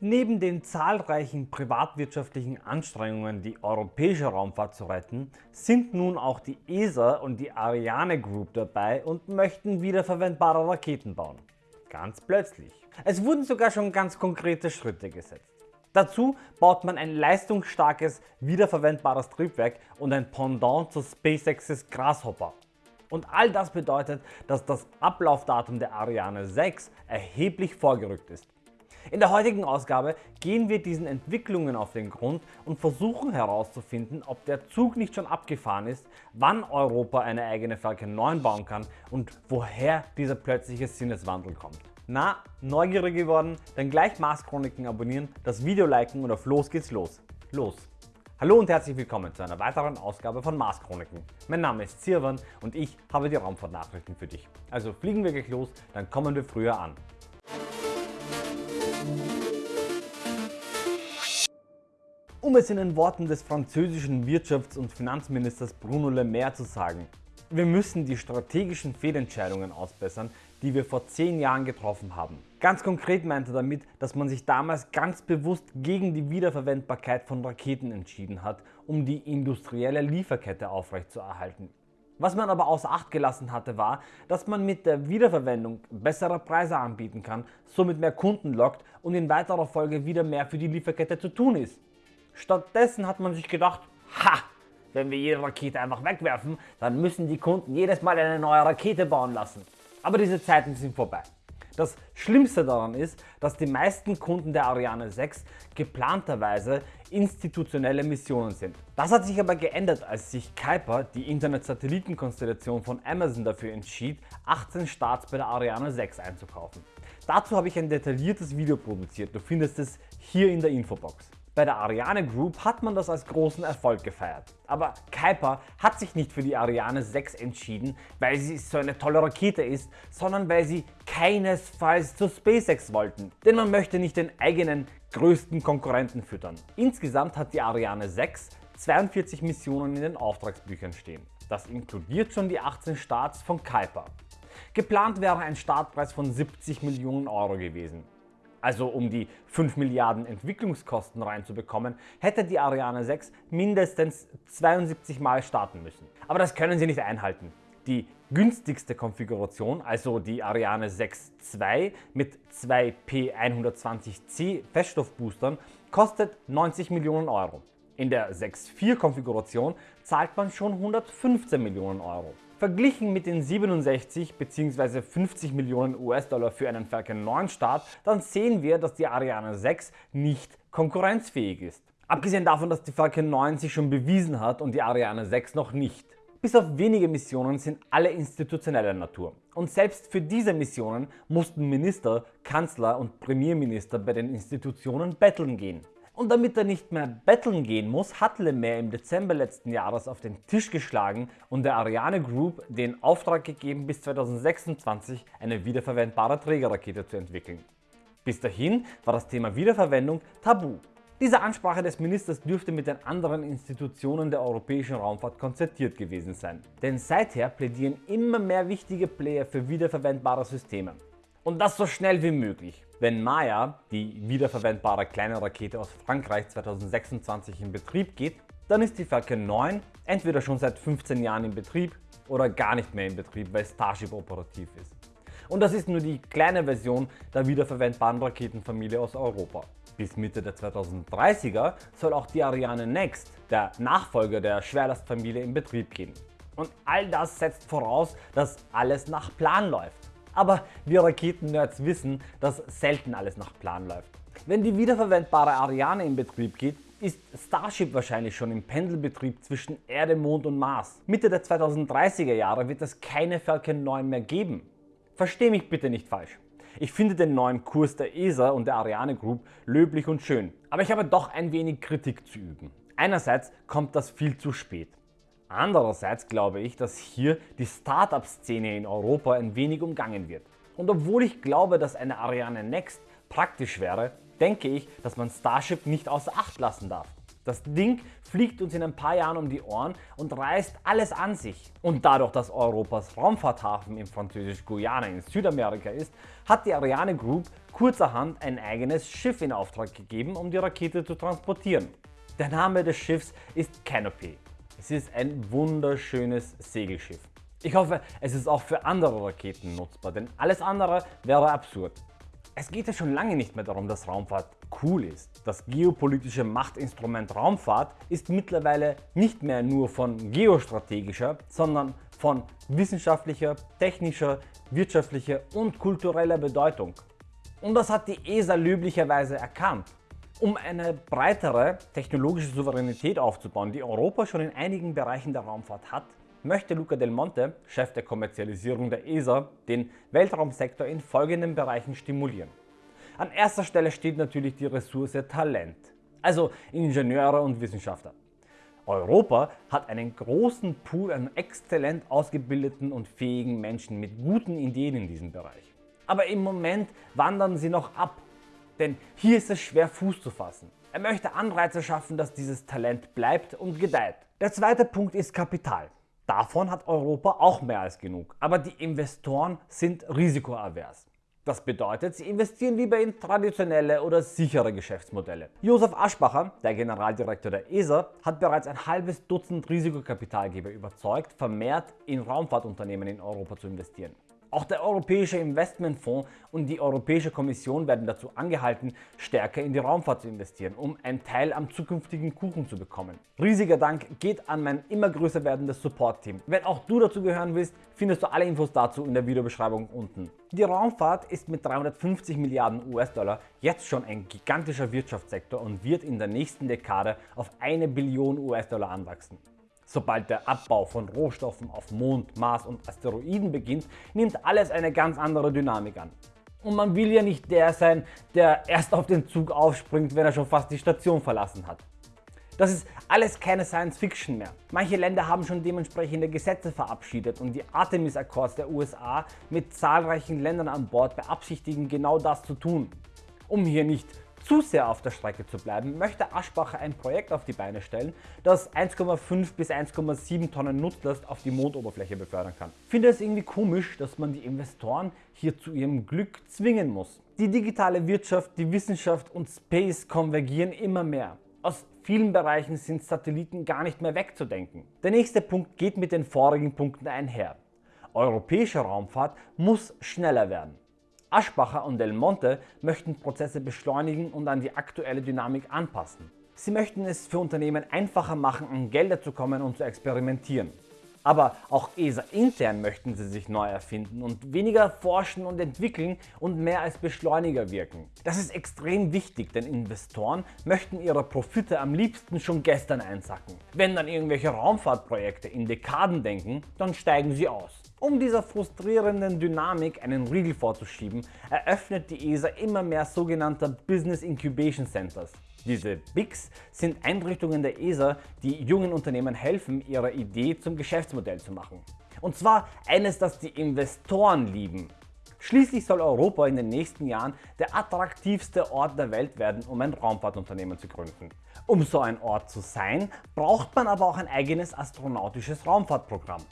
Neben den zahlreichen privatwirtschaftlichen Anstrengungen die europäische Raumfahrt zu retten, sind nun auch die ESA und die Ariane Group dabei und möchten wiederverwendbare Raketen bauen. Ganz plötzlich. Es wurden sogar schon ganz konkrete Schritte gesetzt. Dazu baut man ein leistungsstarkes, wiederverwendbares Triebwerk und ein Pendant zu SpaceX's Grasshopper. Und all das bedeutet, dass das Ablaufdatum der Ariane 6 erheblich vorgerückt ist. In der heutigen Ausgabe gehen wir diesen Entwicklungen auf den Grund und versuchen herauszufinden, ob der Zug nicht schon abgefahren ist, wann Europa eine eigene Falcon 9 bauen kann und woher dieser plötzliche Sinneswandel kommt. Na, neugierig geworden? Dann gleich Mars Chroniken abonnieren, das Video liken und auf los geht's los. Los! Hallo und herzlich willkommen zu einer weiteren Ausgabe von Mars Chroniken. Mein Name ist Sirwan und ich habe die Raumfahrtnachrichten für dich. Also fliegen wir gleich los, dann kommen wir früher an. Um es in den Worten des französischen Wirtschafts- und Finanzministers Bruno Le Maire zu sagen, wir müssen die strategischen Fehlentscheidungen ausbessern, die wir vor 10 Jahren getroffen haben. Ganz konkret meint er damit, dass man sich damals ganz bewusst gegen die Wiederverwendbarkeit von Raketen entschieden hat, um die industrielle Lieferkette aufrechtzuerhalten. Was man aber außer Acht gelassen hatte war, dass man mit der Wiederverwendung bessere Preise anbieten kann, somit mehr Kunden lockt und in weiterer Folge wieder mehr für die Lieferkette zu tun ist. Stattdessen hat man sich gedacht, ha, wenn wir jede Rakete einfach wegwerfen, dann müssen die Kunden jedes Mal eine neue Rakete bauen lassen. Aber diese Zeiten sind vorbei. Das Schlimmste daran ist, dass die meisten Kunden der Ariane 6 geplanterweise institutionelle Missionen sind. Das hat sich aber geändert, als sich Kuiper, die Internet-Satellitenkonstellation von Amazon, dafür entschied, 18 Starts bei der Ariane 6 einzukaufen. Dazu habe ich ein detailliertes Video produziert, du findest es hier in der Infobox. Bei der Ariane Group hat man das als großen Erfolg gefeiert. Aber Kuiper hat sich nicht für die Ariane 6 entschieden, weil sie so eine tolle Rakete ist, sondern weil sie keinesfalls zu SpaceX wollten. Denn man möchte nicht den eigenen größten Konkurrenten füttern. Insgesamt hat die Ariane 6 42 Missionen in den Auftragsbüchern stehen. Das inkludiert schon die 18 Starts von Kuiper. Geplant wäre ein Startpreis von 70 Millionen Euro gewesen also um die 5 Milliarden Entwicklungskosten reinzubekommen, hätte die Ariane 6 mindestens 72 Mal starten müssen. Aber das können sie nicht einhalten. Die günstigste Konfiguration, also die Ariane 6 II mit zwei P120C Feststoffboostern, kostet 90 Millionen Euro. In der 6.4 Konfiguration zahlt man schon 115 Millionen Euro. Verglichen mit den 67 bzw. 50 Millionen US-Dollar für einen Falcon 9 Start, dann sehen wir, dass die Ariane 6 nicht konkurrenzfähig ist. Abgesehen davon, dass die Falcon 9 sich schon bewiesen hat und die Ariane 6 noch nicht. Bis auf wenige Missionen sind alle institutioneller Natur. Und selbst für diese Missionen mussten Minister, Kanzler und Premierminister bei den Institutionen betteln gehen. Und damit er nicht mehr betteln gehen muss, hat Lemaire im Dezember letzten Jahres auf den Tisch geschlagen und der Ariane Group den Auftrag gegeben, bis 2026 eine wiederverwendbare Trägerrakete zu entwickeln. Bis dahin war das Thema Wiederverwendung tabu. Diese Ansprache des Ministers dürfte mit den anderen Institutionen der europäischen Raumfahrt konzertiert gewesen sein. Denn seither plädieren immer mehr wichtige Player für wiederverwendbare Systeme. Und das so schnell wie möglich. Wenn Maya, die wiederverwendbare kleine Rakete aus Frankreich 2026 in Betrieb geht, dann ist die Falcon 9 entweder schon seit 15 Jahren in Betrieb oder gar nicht mehr in Betrieb, weil Starship operativ ist. Und das ist nur die kleine Version der wiederverwendbaren Raketenfamilie aus Europa. Bis Mitte der 2030er soll auch die Ariane Next, der Nachfolger der Schwerlastfamilie, in Betrieb gehen. Und all das setzt voraus, dass alles nach Plan läuft. Aber wir Raketennerds wissen, dass selten alles nach Plan läuft. Wenn die wiederverwendbare Ariane in Betrieb geht, ist Starship wahrscheinlich schon im Pendelbetrieb zwischen Erde, Mond und Mars. Mitte der 2030er Jahre wird es keine Falcon 9 mehr geben. Versteh mich bitte nicht falsch. Ich finde den neuen Kurs der ESA und der Ariane Group löblich und schön, aber ich habe doch ein wenig Kritik zu üben. Einerseits kommt das viel zu spät. Andererseits glaube ich, dass hier die Startup-Szene in Europa ein wenig umgangen wird. Und obwohl ich glaube, dass eine Ariane Next praktisch wäre, denke ich, dass man Starship nicht außer Acht lassen darf. Das Ding fliegt uns in ein paar Jahren um die Ohren und reißt alles an sich. Und dadurch, dass Europas Raumfahrthafen im französisch-Guyana in Südamerika ist, hat die Ariane Group kurzerhand ein eigenes Schiff in Auftrag gegeben, um die Rakete zu transportieren. Der Name des Schiffs ist Canopy. Es ist ein wunderschönes Segelschiff. Ich hoffe, es ist auch für andere Raketen nutzbar, denn alles andere wäre absurd. Es geht ja schon lange nicht mehr darum, dass Raumfahrt cool ist. Das geopolitische Machtinstrument Raumfahrt ist mittlerweile nicht mehr nur von geostrategischer, sondern von wissenschaftlicher, technischer, wirtschaftlicher und kultureller Bedeutung. Und das hat die ESA löblicherweise erkannt. Um eine breitere technologische Souveränität aufzubauen, die Europa schon in einigen Bereichen der Raumfahrt hat, möchte Luca Del Monte, Chef der Kommerzialisierung der ESA, den Weltraumsektor in folgenden Bereichen stimulieren. An erster Stelle steht natürlich die Ressource Talent, also Ingenieure und Wissenschaftler. Europa hat einen großen Pool an exzellent ausgebildeten und fähigen Menschen mit guten Ideen in diesem Bereich. Aber im Moment wandern sie noch ab, denn hier ist es schwer Fuß zu fassen. Er möchte Anreize schaffen, dass dieses Talent bleibt und gedeiht. Der zweite Punkt ist Kapital. Davon hat Europa auch mehr als genug, aber die Investoren sind risikoavers. Das bedeutet, sie investieren lieber in traditionelle oder sichere Geschäftsmodelle. Josef Aschbacher, der Generaldirektor der ESA, hat bereits ein halbes Dutzend Risikokapitalgeber überzeugt, vermehrt in Raumfahrtunternehmen in Europa zu investieren. Auch der Europäische Investmentfonds und die Europäische Kommission werden dazu angehalten, stärker in die Raumfahrt zu investieren, um einen Teil am zukünftigen Kuchen zu bekommen. Riesiger Dank geht an mein immer größer werdendes Support-Team. Wenn auch du dazu gehören willst, findest du alle Infos dazu in der Videobeschreibung unten. Die Raumfahrt ist mit 350 Milliarden US-Dollar jetzt schon ein gigantischer Wirtschaftssektor und wird in der nächsten Dekade auf eine Billion US-Dollar anwachsen. Sobald der Abbau von Rohstoffen auf Mond, Mars und Asteroiden beginnt, nimmt alles eine ganz andere Dynamik an. Und man will ja nicht der sein, der erst auf den Zug aufspringt, wenn er schon fast die Station verlassen hat. Das ist alles keine Science Fiction mehr. Manche Länder haben schon dementsprechende Gesetze verabschiedet und die Artemis Accords der USA mit zahlreichen Ländern an Bord beabsichtigen genau das zu tun. Um hier nicht zu sehr auf der Strecke zu bleiben, möchte Aschbacher ein Projekt auf die Beine stellen, das 1,5 bis 1,7 Tonnen Nutzlast auf die Mondoberfläche befördern kann. Ich finde es irgendwie komisch, dass man die Investoren hier zu ihrem Glück zwingen muss. Die digitale Wirtschaft, die Wissenschaft und Space konvergieren immer mehr. Aus vielen Bereichen sind Satelliten gar nicht mehr wegzudenken. Der nächste Punkt geht mit den vorigen Punkten einher. Europäische Raumfahrt muss schneller werden. Aschbacher und Del Monte möchten Prozesse beschleunigen und an die aktuelle Dynamik anpassen. Sie möchten es für Unternehmen einfacher machen, an Gelder zu kommen und zu experimentieren. Aber auch ESA intern möchten sie sich neu erfinden und weniger forschen und entwickeln und mehr als Beschleuniger wirken. Das ist extrem wichtig, denn Investoren möchten ihre Profite am liebsten schon gestern einsacken. Wenn dann irgendwelche Raumfahrtprojekte in Dekaden denken, dann steigen sie aus. Um dieser frustrierenden Dynamik einen Riegel vorzuschieben, eröffnet die ESA immer mehr sogenannte Business Incubation Centers. Diese BICs sind Einrichtungen der ESA, die jungen Unternehmen helfen, ihre Idee zum Geschäftsmodell zu machen. Und zwar eines, das die Investoren lieben. Schließlich soll Europa in den nächsten Jahren der attraktivste Ort der Welt werden, um ein Raumfahrtunternehmen zu gründen. Um so ein Ort zu sein, braucht man aber auch ein eigenes astronautisches Raumfahrtprogramm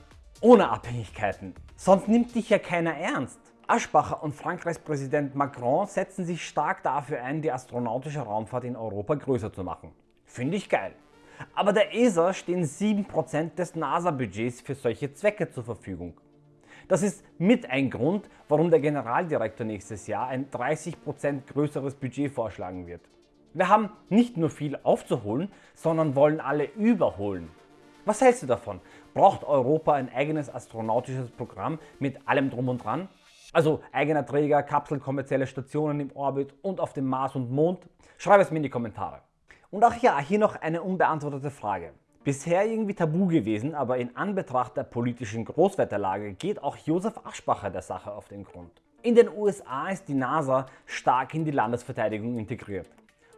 ohne Abhängigkeiten. Sonst nimmt dich ja keiner ernst. Aschbacher und Frankreichs Präsident Macron setzen sich stark dafür ein, die astronautische Raumfahrt in Europa größer zu machen. Finde ich geil. Aber der ESA stehen 7% des NASA-Budgets für solche Zwecke zur Verfügung. Das ist mit ein Grund, warum der Generaldirektor nächstes Jahr ein 30% größeres Budget vorschlagen wird. Wir haben nicht nur viel aufzuholen, sondern wollen alle überholen. Was hältst du davon? Braucht Europa ein eigenes astronautisches Programm mit allem drum und dran? Also eigener Träger, Kapsel, kommerzielle Stationen im Orbit und auf dem Mars und Mond? Schreib es mir in die Kommentare. Und auch ja, hier noch eine unbeantwortete Frage. Bisher irgendwie tabu gewesen, aber in Anbetracht der politischen Großwetterlage geht auch Josef Aschbacher der Sache auf den Grund. In den USA ist die NASA stark in die Landesverteidigung integriert.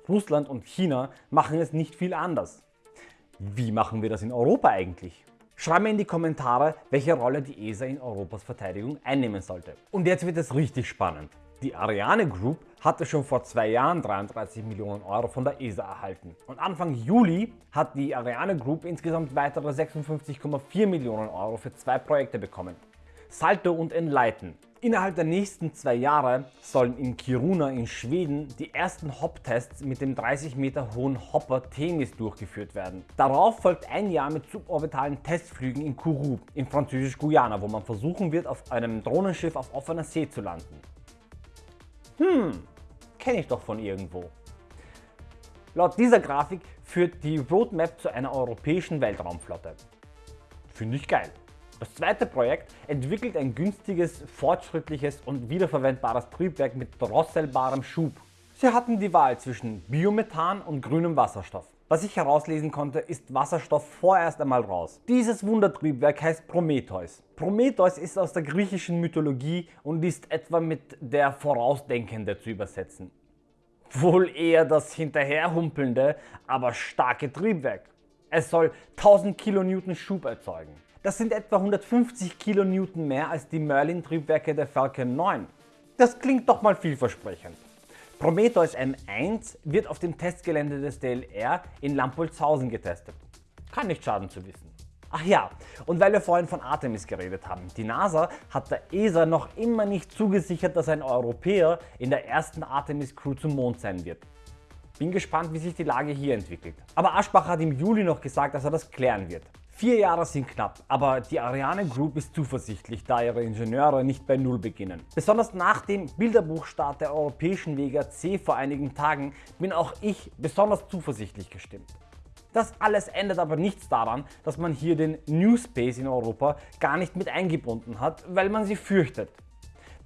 Russland und China machen es nicht viel anders. Wie machen wir das in Europa eigentlich? Schreib mir in die Kommentare, welche Rolle die ESA in Europas Verteidigung einnehmen sollte. Und jetzt wird es richtig spannend. Die Ariane Group hatte schon vor zwei Jahren 33 Millionen Euro von der ESA erhalten und Anfang Juli hat die Ariane Group insgesamt weitere 56,4 Millionen Euro für zwei Projekte bekommen. Salto und Enlighten. Innerhalb der nächsten zwei Jahre sollen in Kiruna in Schweden die ersten Hop-Tests mit dem 30 Meter hohen Hopper Themis durchgeführt werden. Darauf folgt ein Jahr mit suborbitalen Testflügen in Kourou in französisch-Guyana, wo man versuchen wird auf einem Drohnenschiff auf offener See zu landen. Hm, kenne ich doch von irgendwo. Laut dieser Grafik führt die Roadmap zu einer europäischen Weltraumflotte. Finde ich geil. Das zweite Projekt entwickelt ein günstiges, fortschrittliches und wiederverwendbares Triebwerk mit drosselbarem Schub. Sie hatten die Wahl zwischen Biomethan und grünem Wasserstoff. Was ich herauslesen konnte, ist Wasserstoff vorerst einmal raus. Dieses Wundertriebwerk heißt Prometheus. Prometheus ist aus der griechischen Mythologie und ist etwa mit der Vorausdenkende zu übersetzen. Wohl eher das hinterherhumpelnde, aber starke Triebwerk. Es soll 1000 kN Schub erzeugen. Das sind etwa 150 kN mehr als die Merlin-Triebwerke der Falcon 9. Das klingt doch mal vielversprechend. Prometheus M1 wird auf dem Testgelände des DLR in Lampolzhausen getestet. Kann nicht schaden zu wissen. Ach ja, und weil wir vorhin von Artemis geredet haben, die NASA hat der ESA noch immer nicht zugesichert, dass ein Europäer in der ersten Artemis Crew zum Mond sein wird. Bin gespannt, wie sich die Lage hier entwickelt. Aber Aschbach hat im Juli noch gesagt, dass er das klären wird. Vier Jahre sind knapp, aber die Ariane Group ist zuversichtlich, da ihre Ingenieure nicht bei Null beginnen. Besonders nach dem Bilderbuchstart der europäischen Vega C vor einigen Tagen bin auch ich besonders zuversichtlich gestimmt. Das alles ändert aber nichts daran, dass man hier den New Space in Europa gar nicht mit eingebunden hat, weil man sie fürchtet.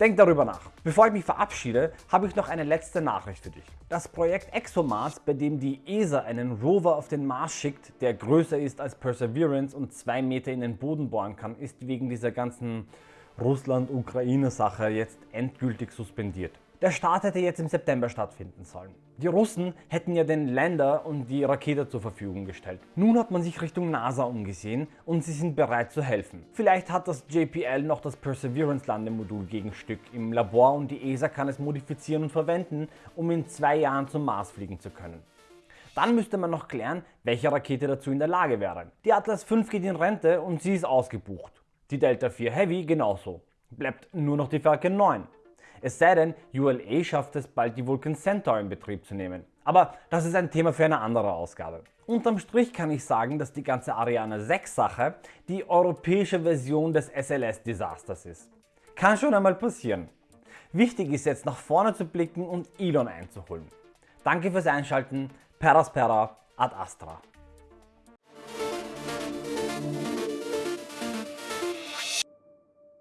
Denk darüber nach. Bevor ich mich verabschiede, habe ich noch eine letzte Nachricht für dich. Das Projekt ExoMars, bei dem die ESA einen Rover auf den Mars schickt, der größer ist als Perseverance und zwei Meter in den Boden bohren kann, ist wegen dieser ganzen Russland-Ukraine-Sache jetzt endgültig suspendiert. Der Start hätte jetzt im September stattfinden sollen. Die Russen hätten ja den Lander und die Rakete zur Verfügung gestellt. Nun hat man sich Richtung NASA umgesehen und sie sind bereit zu helfen. Vielleicht hat das JPL noch das Perseverance Landemodul Gegenstück im Labor und die ESA kann es modifizieren und verwenden, um in zwei Jahren zum Mars fliegen zu können. Dann müsste man noch klären, welche Rakete dazu in der Lage wäre. Die Atlas V geht in Rente und sie ist ausgebucht. Die Delta IV Heavy genauso. Bleibt nur noch die Falcon 9. Es sei denn, ULA schafft es bald die Vulcan Centaur in Betrieb zu nehmen. Aber das ist ein Thema für eine andere Ausgabe. Unterm Strich kann ich sagen, dass die ganze Ariane 6 Sache die europäische Version des SLS-Desasters ist. Kann schon einmal passieren. Wichtig ist jetzt nach vorne zu blicken und Elon einzuholen. Danke fürs Einschalten, Peraspera ad Astra.